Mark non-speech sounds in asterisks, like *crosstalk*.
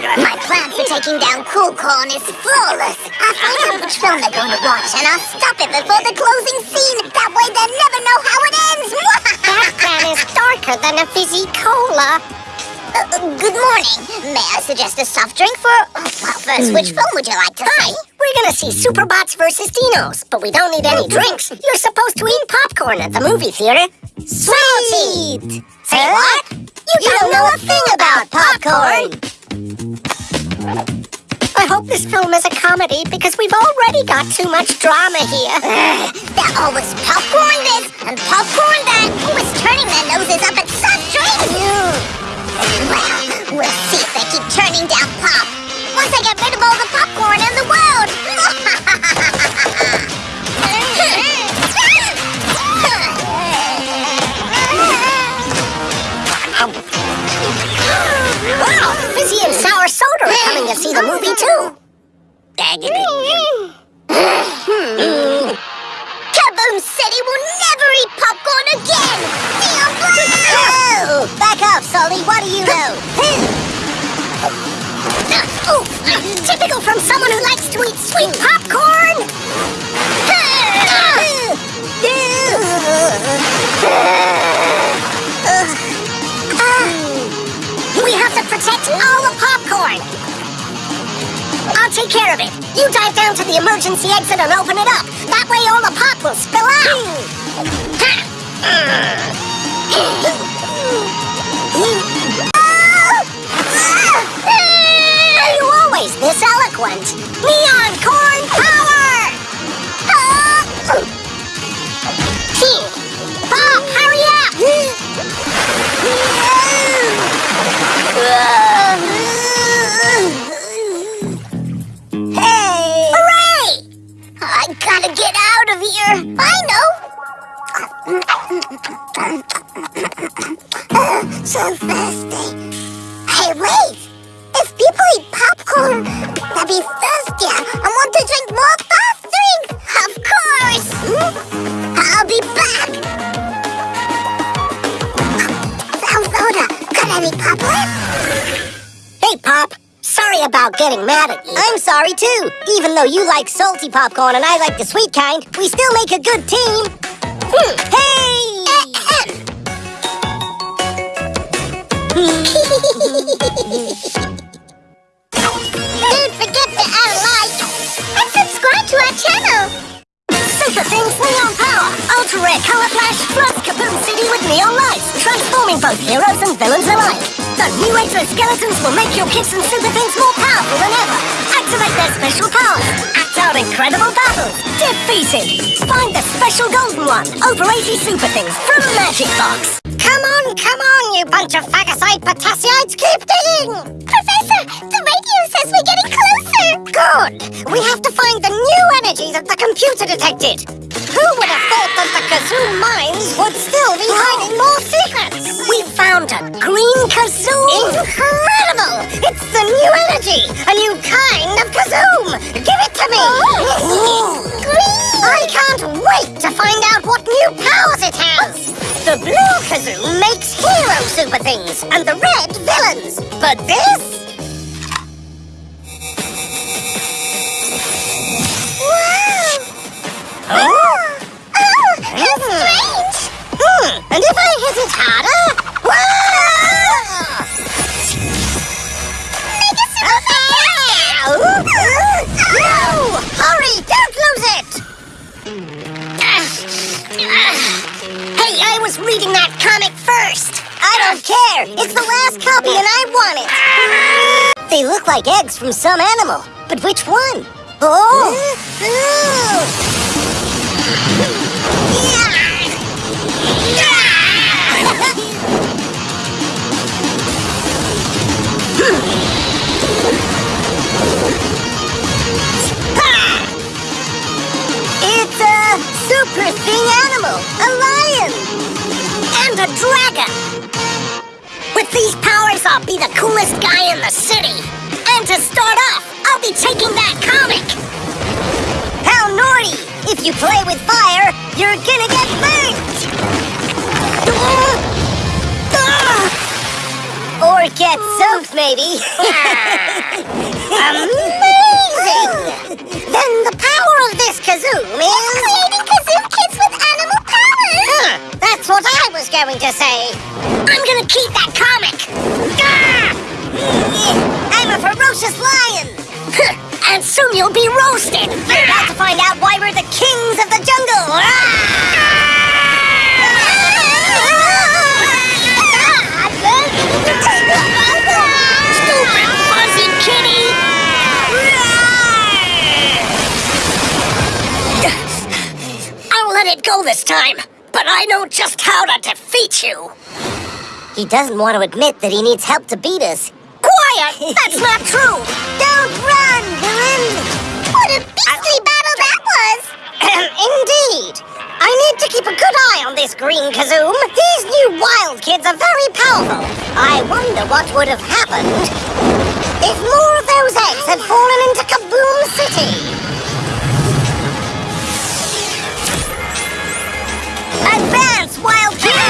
My plan for taking down Cool Corn is flawless. I'll find out which film they're going to watch, and I'll stop it before the closing scene. That way they'll never know how it ends. that plan is darker than a fizzy cola. Uh, uh good morning. May I suggest a soft drink for... Uh, well, first, hmm. which film would you like to Hi, see? we're gonna see Superbots versus Dinos, but we don't need any hmm. drinks. You're supposed to eat popcorn at the movie theater. Sweet! Say what? You, don't know a thing about popcorn! I hope this film is a comedy because we've already got too much drama here. *sighs* Ugh, they're always popcorn movie too. Kaboom City will never eat popcorn again! Neon! Oh, back off, Sully. What do you know? typical from someone who likes to eat sweet popcorn. We have to protect all the popcorn. I'll take care of it. You dive down to the emergency exit and open it up. That so thirsty. Hey, wait! If people eat popcorn, they'll be thirstier and want to drink more fast drinks! Of course! Hmm? I'll be back! Sound soda, got any pop? Hey, Pop. Sorry about getting mad at you. I'm sorry too. Even though you like salty popcorn and I like the sweet kind, we still make a good team. Hmm. Hey! Don't forget to add a like and subscribe to our channel. Super Things Neon Power! Ultra Rare Color Flash floods Kaboom City with neon lights, transforming both heroes and villains alike. The new exoskeletons will make your kids and Super Things more powerful than ever. Activate their special powers. Act out incredible battles. Defeated. Find the special golden one. Over 80 Super Things from Magic Box. Come on, come on, you bunch of phagocyte potassiites. Keep digging. Professor, the radio says we're getting closer. Good! We have to find the new energy that the computer detected! Who would have thought that the Kazoom mines would still be hiding more secrets? We found a green Kazoom! Incredible! It's the new energy! A new kind out powers it has! The blue Kazoom makes hero super things, and the red villains! But this? Wow! Oh, how strange! Hmm, and if I hit it harder? Whoa! Mega Super No! Hurry, don't lose it! I was reading that comic first. I don't care. It's the last copy and I want it. They look like eggs from some animal. But which one? Oh! It's a dragon. With these powers, I'll be the coolest guy in the city. And to start off, I'll be taking that comic. How naughty! If you play with fire, you're gonna get burnt. Or get soaked, maybe. *laughs* Amazing! then the power of this Kazoom what I was going to say. I'm gonna keep that comic. Gah! I'm a ferocious lion. and soon you'll be roasted. You're about to find out why we're the kings of the jungle. Ah! Stupid fuzzy kitty! I'll let it go this time, but I know just how to defeat you. He doesn't want to admit that he needs help to beat us. Quiet! *laughs* That's not true! Don't run, villain! What a beastly battle that was! *clears throat* Indeed! I need to keep a good eye on this green Kazoom. These new wild kids are very powerful. I wonder what would have happened if more of those eggs had fallen into Kaboom City. wild